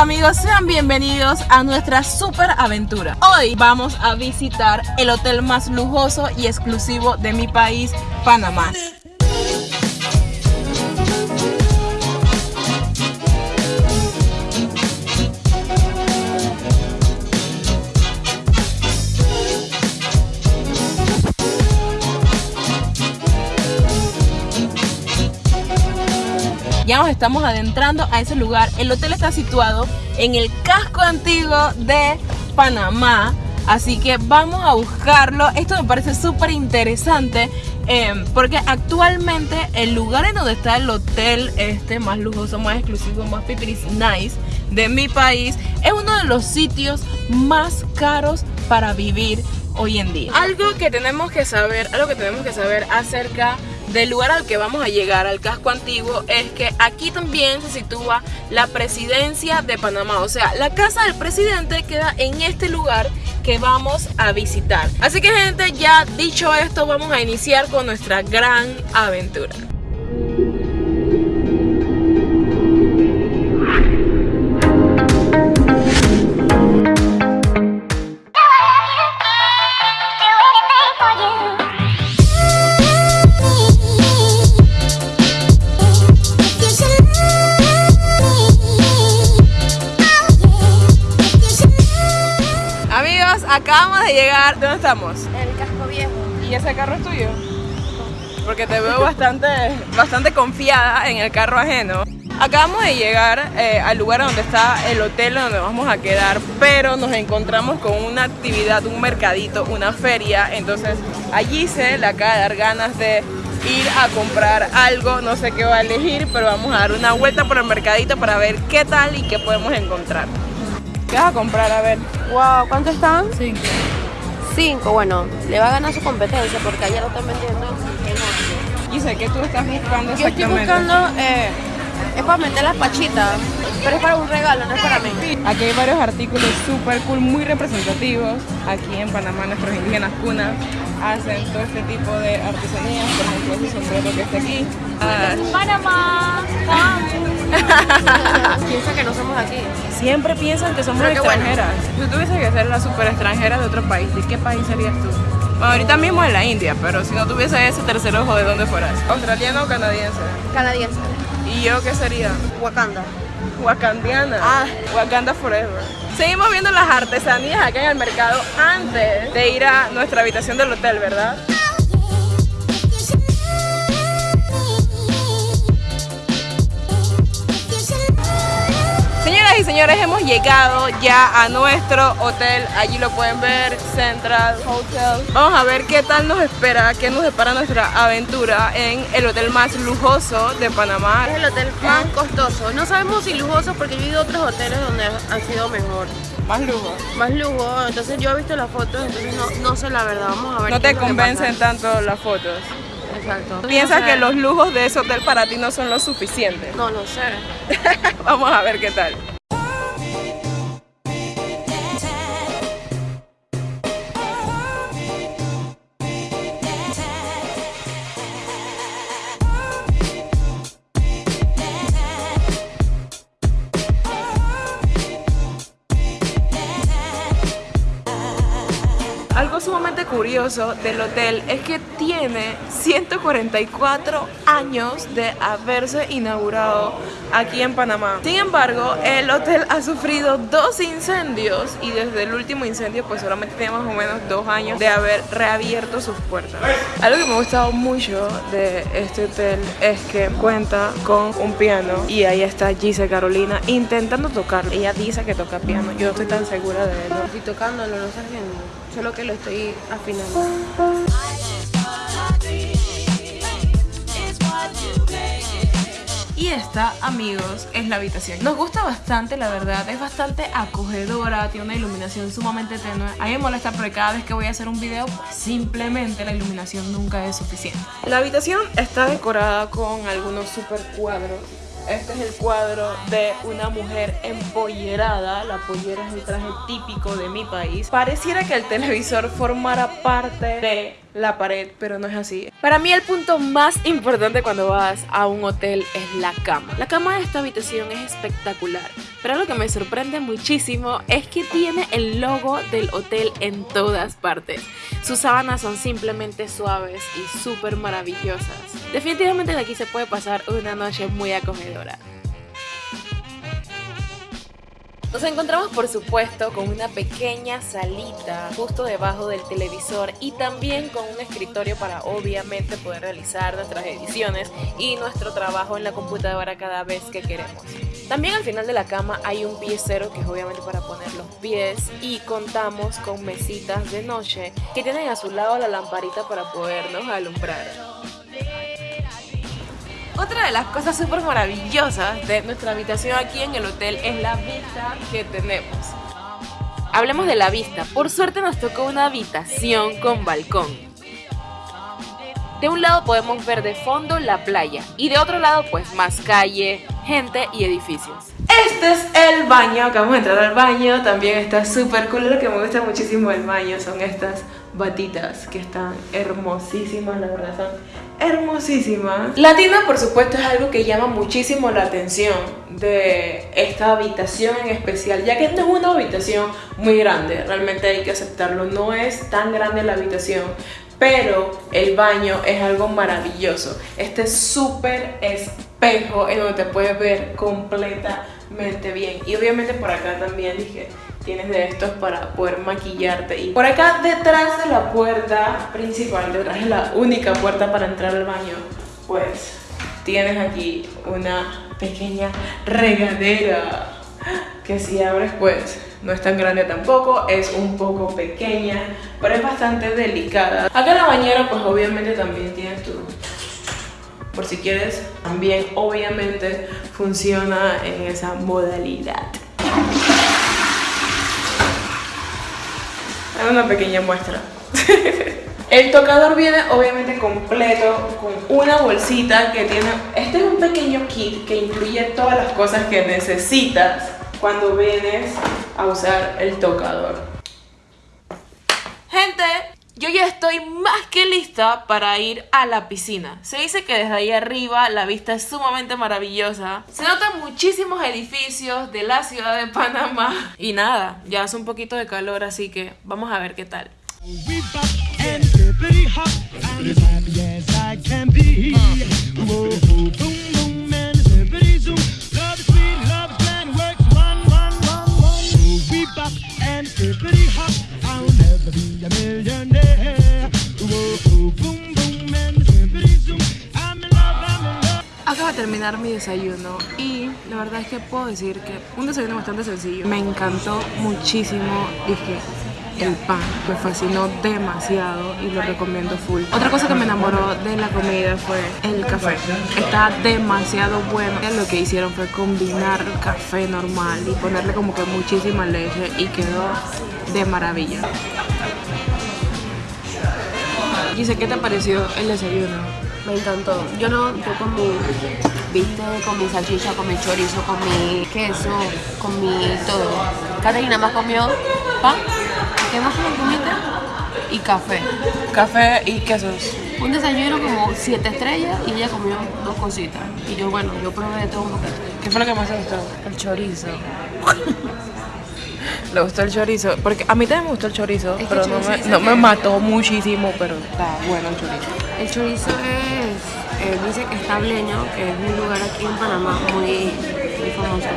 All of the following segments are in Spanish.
amigos, sean bienvenidos a nuestra super aventura. Hoy vamos a visitar el hotel más lujoso y exclusivo de mi país, Panamá. Ya nos estamos adentrando a ese lugar. El hotel está situado en el casco antiguo de Panamá. Así que vamos a buscarlo. Esto me parece súper interesante em, porque actualmente el lugar en donde está el hotel este más lujoso, más exclusivo, más pipiris nice de mi país es uno de los sitios más caros para vivir hoy en día. Algo que tenemos que saber, algo que tenemos que saber acerca del lugar al que vamos a llegar, al casco antiguo, es que aquí también se sitúa la presidencia de Panamá. O sea, la casa del presidente queda en este lugar que vamos a visitar. Así que gente, ya dicho esto, vamos a iniciar con nuestra gran aventura. Acabamos de llegar. ¿Dónde estamos? El casco viejo. ¿Y ese carro es tuyo? Porque te veo bastante, bastante confiada en el carro ajeno. Acabamos de llegar eh, al lugar donde está el hotel donde vamos a quedar, pero nos encontramos con una actividad, un mercadito, una feria. Entonces allí se le acaba de dar ganas de ir a comprar algo, no sé qué va a elegir, pero vamos a dar una vuelta por el mercadito para ver qué tal y qué podemos encontrar. ¿Qué vas a comprar? A ver. Wow, ¿cuánto están? Cinco. Cinco, bueno, le va a ganar su competencia porque allá lo están vendiendo en Y sé que tú estás buscando Yo estoy buscando, eh, es para meter las pachitas, pero es para un regalo, no es para mí. Aquí hay varios artículos súper cool, muy representativos. Aquí en Panamá nuestros indígenas cunas hacen todo este tipo de artesanías, por ejemplo ese sombrero que está aquí. Ah. Panamá, Piensa que no somos aquí. Siempre piensan que somos extranjeras. Si tú tuvieses que ser la super extranjera de otro país, ¿de qué país serías tú? Bueno, ahorita mismo en la India, pero si no tuviese ese tercer ojo, ¿de dónde fueras? ¿Australiano o canadiense? Canadiense. ¿Y yo qué sería? Wakanda. Wakandiana. Ah. Wakanda Forever. Seguimos viendo las artesanías acá en el mercado antes de ir a nuestra habitación del hotel, ¿verdad? Y señores, hemos llegado ya a nuestro hotel. Allí lo pueden ver, Central Hotel. Vamos a ver qué tal nos espera, qué nos espera nuestra aventura en el hotel más lujoso de Panamá. Es el hotel más costoso. No sabemos si lujoso porque yo he ido a otros hoteles donde han sido mejor. Más lujo. Más lujo. Entonces yo he visto las fotos, entonces no, sé la verdad. Vamos a ver. No te convencen tanto las fotos. Exacto. ¿Piensas que los lujos de ese hotel para ti no son lo suficiente? No lo sé. Vamos a ver qué tal. algo sumamente curioso del hotel es que tiene 144 años de haberse inaugurado aquí en Panamá. Sin embargo, el hotel ha sufrido dos incendios y desde el último incendio pues solamente tiene más o menos dos años de haber reabierto sus puertas. Algo que me ha gustado mucho de este hotel es que cuenta con un piano y ahí está Gise Carolina intentando tocar. Ella dice que toca piano, yo no estoy tan segura de eso. Estoy tocándolo, lo estás viendo, solo que lo estoy afinando. Y esta, amigos, es la habitación. Nos gusta bastante, la verdad. Es bastante acogedora, tiene una iluminación sumamente tenue. A mí me molesta porque cada vez que voy a hacer un video, pues simplemente la iluminación nunca es suficiente. La habitación está decorada con algunos super cuadros este es el cuadro de una mujer empollerada. La pollera es el traje típico de mi país. Pareciera que el televisor formara parte de la pared, pero no es así. Para mí el punto más importante cuando vas a un hotel es la cama. La cama de esta habitación es espectacular, pero lo que me sorprende muchísimo es que tiene el logo del hotel en todas partes. Sus sábanas son simplemente suaves y súper maravillosas. Definitivamente de aquí se puede pasar una noche muy acogedora. Nos encontramos por supuesto con una pequeña salita justo debajo del televisor y también con un escritorio para obviamente poder realizar nuestras ediciones y nuestro trabajo en la computadora cada vez que queremos. También al final de la cama hay un piecero que es obviamente para poner los pies y contamos con mesitas de noche que tienen a su lado la lamparita para podernos alumbrar. Otra de las cosas súper maravillosas de nuestra habitación aquí en el hotel es la vista que tenemos. Hablemos de la vista. Por suerte nos tocó una habitación con balcón. De un lado podemos ver de fondo la playa y de otro lado pues más calle, gente y edificios. Este es el baño, acabamos de entrar al baño, también está súper cool, lo que me gusta muchísimo del baño son estas batitas que están hermosísimas, la verdad son hermosísimas. La tienda por supuesto es algo que llama muchísimo la atención de esta habitación en especial, ya que no es una habitación muy grande, realmente hay que aceptarlo, no es tan grande la habitación, pero el baño es algo maravilloso. Este súper espejo en donde te puedes ver completamente bien. Y obviamente por acá también dije, tienes de estos para poder maquillarte. Y por acá detrás de la puerta principal, detrás de la única puerta para entrar al baño, pues tienes aquí una pequeña regadera que si abres pues no es tan grande tampoco, es un poco pequeña, pero es bastante delicada. Acá en la bañera pues obviamente también tienes tu... Por si quieres, también obviamente funciona en esa modalidad. Una pequeña muestra. El tocador viene obviamente completo con una bolsita que tiene... Este es un pequeño kit que incluye todas las cosas que necesitas cuando vienes a usar el tocador. Gente, yo ya estoy más que lista para ir a la piscina. Se dice que desde ahí arriba la vista es sumamente maravillosa. Se notan muchísimos edificios de la ciudad de Panamá. Y nada, ya hace un poquito de calor, así que vamos a ver qué tal. Terminar mi desayuno y la verdad es que puedo decir que un desayuno bastante sencillo. Me encantó muchísimo, dije, el pan me fascinó demasiado y lo recomiendo full. Otra cosa que me enamoró de la comida fue el café. Está demasiado bueno. Lo que hicieron fue combinar café normal y ponerle como que muchísima leche y quedó de maravilla. Dice, ¿qué te pareció el desayuno? Me encantó. Yo no, yo con mi, viste, con mi salchicha, con mi chorizo, con mi queso, con mi todo. Catalina más comió pan ¿Qué más comiste? Y café. Café y quesos. Un desayuno como siete estrellas y ella comió dos cositas. Y yo, bueno, yo probé de todo un poquito. ¿Qué fue lo que más te gustó? El chorizo. Le gustó el chorizo, porque a mí también me gustó el chorizo, pero no, me, no me, mató muchísimo, pero está bueno el chorizo. El chorizo es, eh, dice que es tableño, que es un lugar aquí en Panamá muy, muy famoso.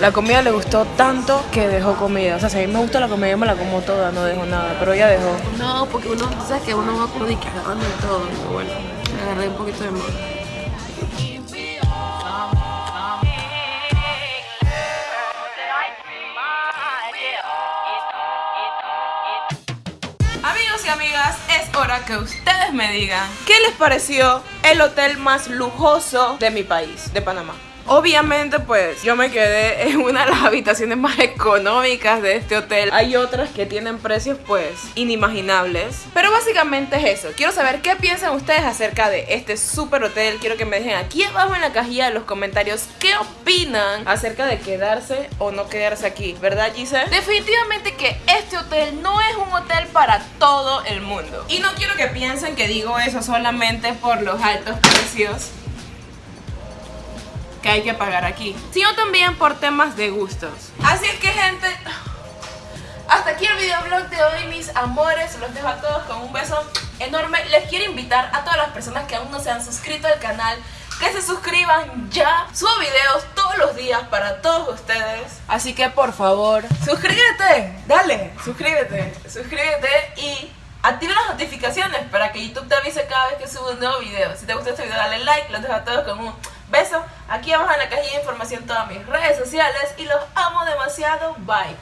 La comida le gustó tanto que dejó comida. O sea, si a mí me gusta la comida, yo me la como toda, no dejo nada. Pero ella dejó. No, porque uno, sabes que uno va que agarrando todo. Pero bueno, agarré un poquito de más. Hora que ustedes me digan qué les pareció el hotel más lujoso de mi país, de Panamá. Obviamente pues yo me quedé en una de las habitaciones más económicas de este hotel. Hay otras que tienen precios pues inimaginables. Pero básicamente es eso. Quiero saber qué piensan ustedes acerca de este super hotel. Quiero que me dejen aquí abajo en la cajilla de los comentarios qué opinan acerca de quedarse o no quedarse aquí. ¿Verdad Gise? Definitivamente que este hotel no es un hotel para todo el mundo. Y no quiero que piensen que digo eso solamente por los altos precios que hay que pagar aquí, sino también por temas de gustos. Así es que gente, hasta aquí el videoblog de hoy mis amores, los dejo a todos con un beso enorme. Les quiero invitar a todas las personas que aún no se han suscrito al canal que se suscriban ya. Subo videos todos los días para todos ustedes. Así que por favor, suscríbete, dale, suscríbete, suscríbete y activa las notificaciones para que YouTube te avise cada vez que subo un nuevo video. Si te gustó este video dale like, los dejo a todos con un beso. Aquí abajo en la cajilla de información todas mis redes sociales y los amo demasiado. Bye.